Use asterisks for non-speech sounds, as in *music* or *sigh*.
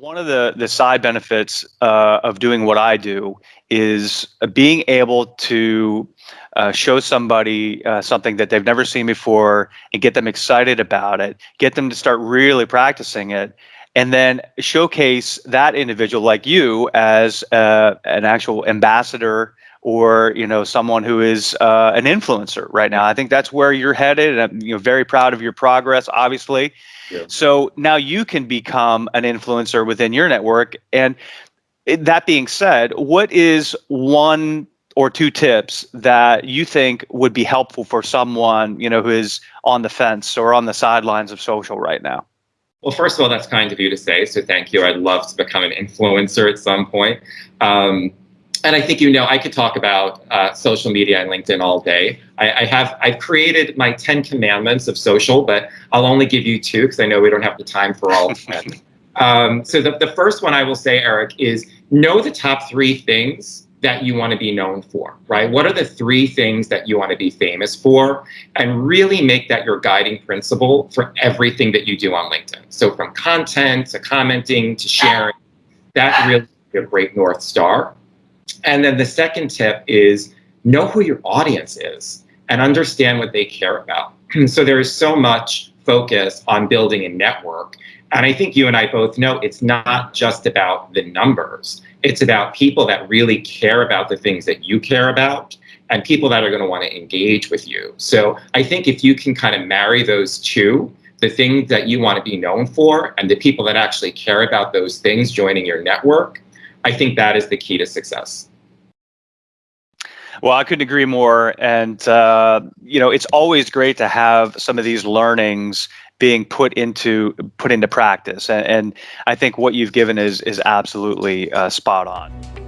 One of the the side benefits uh, of doing what I do is being able to uh, show somebody uh, something that they've never seen before and get them excited about it, get them to start really practicing it, and then showcase that individual like you as uh, an actual ambassador or you know someone who is uh, an influencer right now. I think that's where you're headed, and I'm you know very proud of your progress, obviously. Yeah. So now you can become an influencer within your network. And that being said, what is one or two tips that you think would be helpful for someone you know who is on the fence or on the sidelines of social right now? Well, first of all, that's kind of you to say, so thank you. I'd love to become an influencer at some point. Um, and I think you know I could talk about uh, social media and LinkedIn all day. I, I, have I've created my ten commandments of social, but I'll only give you two because I know we don't have the time for all of them. *laughs* um, so the, the first one I will say, Eric, is know the top three things that you want to be known for, right? What are the three things that you want to be famous for? And really make that your guiding principle for everything that you do on LinkedIn. So from content to commenting to sharing, that really is a great North Star. And then the second tip is know who your audience is and understand what they care about. *clears throat* so there is so much focus on building a network. And I think you and I both know it's not just about the numbers. It's about people that really care about the things that you care about and people that are going to want to engage with you. So I think if you can kind of marry those two, the thing that you want to be known for and the people that actually care about those things joining your network, I think that is the key to success. Well, I couldn't agree more. And, uh, you know, it's always great to have some of these learnings being put into put into practice. And, and I think what you've given is is absolutely uh, spot on.